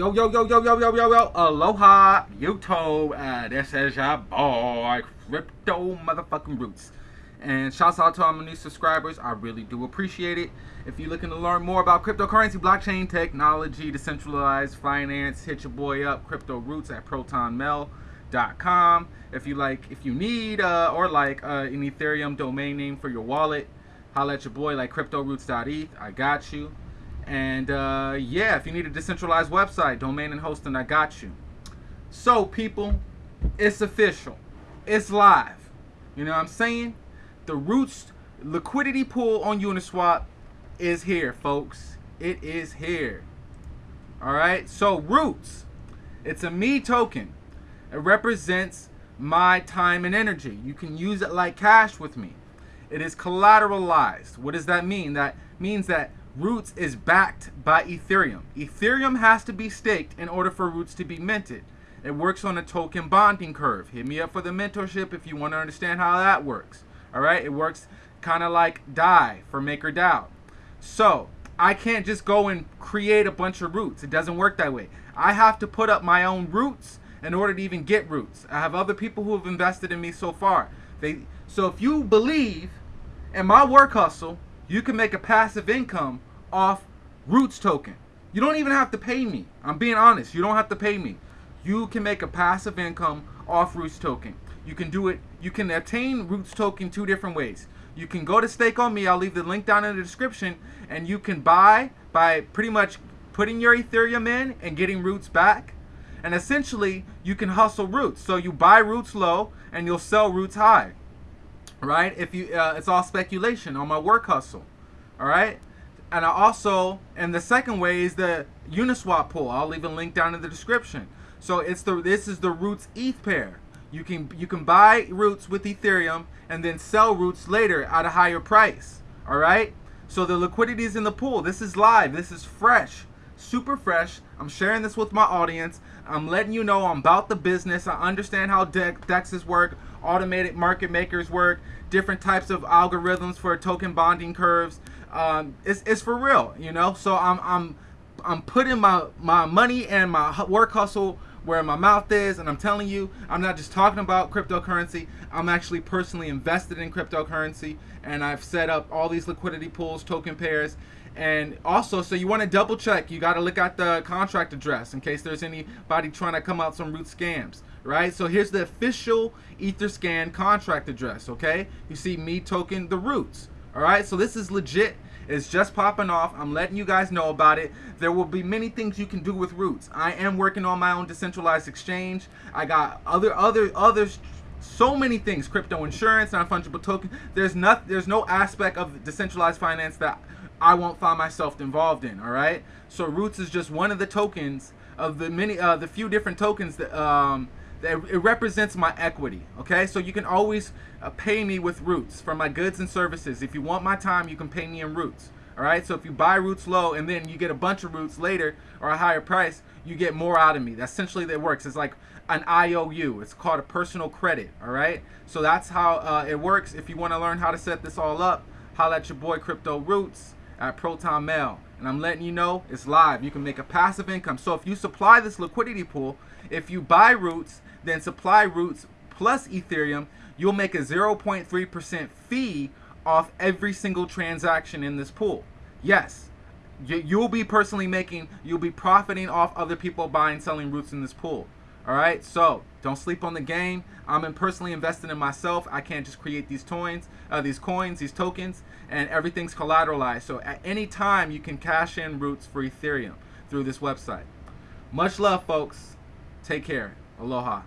Yo, yo, yo, yo, yo, yo, yo, yo, aloha, YouTube, uh, this is your boy, Crypto Motherfucking Roots. And shouts out to all my new subscribers, I really do appreciate it. If you're looking to learn more about cryptocurrency, blockchain technology, decentralized finance, hit your boy up, Crypto Roots at protonmail.com. If you like, if you need uh, or like uh, an Ethereum domain name for your wallet, holla at your boy like cryptoroots.eth, I got you. And uh, yeah, if you need a decentralized website, domain and hosting, I got you. So, people, it's official. It's live. You know what I'm saying? The Roots liquidity pool on Uniswap is here, folks. It is here. All right. So, Roots, it's a me token. It represents my time and energy. You can use it like cash with me. It is collateralized. What does that mean? That means that Roots is backed by Ethereum. Ethereum has to be staked in order for Roots to be minted. It works on a token bonding curve. Hit me up for the mentorship if you want to understand how that works. All right, it works kind of like DAI for MakerDAO. So I can't just go and create a bunch of roots. It doesn't work that way. I have to put up my own roots in order to even get roots. I have other people who have invested in me so far. They so if you believe in my work hustle you can make a passive income off Roots token. You don't even have to pay me. I'm being honest. You don't have to pay me. You can make a passive income off Roots token. You can do it. You can obtain Roots token two different ways. You can go to Stake on Me. I'll leave the link down in the description, and you can buy by pretty much putting your Ethereum in and getting Roots back. And essentially, you can hustle Roots. So you buy Roots low, and you'll sell Roots high right? If you, uh, it's all speculation on my work hustle, all right? And I also, and the second way is the Uniswap pool. I'll leave a link down in the description. So it's the this is the Roots ETH pair. You can you can buy Roots with Ethereum and then sell Roots later at a higher price. All right. So the liquidity is in the pool. This is live. This is fresh, super fresh. I'm sharing this with my audience. I'm letting you know I'm about the business. I understand how de dexes work automated market makers work, different types of algorithms for token bonding curves. Um, it's, it's for real, you know. So I'm I'm I'm putting my my money and my work hustle where my mouth is, and I'm telling you, I'm not just talking about cryptocurrency. I'm actually personally invested in cryptocurrency, and I've set up all these liquidity pools, token pairs, and also, so you want to double check. You got to look at the contract address in case there's anybody trying to come out some root scams right? So here's the official Etherscan contract address, okay? You see me token the roots, all right? So this is legit. It's just popping off. I'm letting you guys know about it. There will be many things you can do with roots. I am working on my own decentralized exchange. I got other other others so many things crypto insurance non-fungible token there's not there's no aspect of decentralized finance that i won't find myself involved in all right? So roots is just one of the tokens of the many uh the few different tokens that um that it represents my equity okay? So you can always uh, pay me with roots for my goods and services. If you want my time you can pay me in roots all right? So if you buy roots low and then you get a bunch of roots later or a higher price you get more out of me. That's essentially that works. It's like an iou it's called a personal credit all right? So that's how uh, it works. If you want to learn how to set this all up holla at your boy crypto roots at proton mail and i'm letting you know it's live you can make a passive income so if you supply this liquidity pool if you buy roots then supply roots plus Ethereum, you'll make a 0.3% fee off every single transaction in this pool. Yes, you'll be personally making, you'll be profiting off other people buying, selling roots in this pool. All right, so don't sleep on the game. I'm personally invested in myself. I can't just create these coins, uh, these coins, these tokens, and everything's collateralized. So at any time, you can cash in roots for Ethereum through this website. Much love, folks. Take care. Aloha.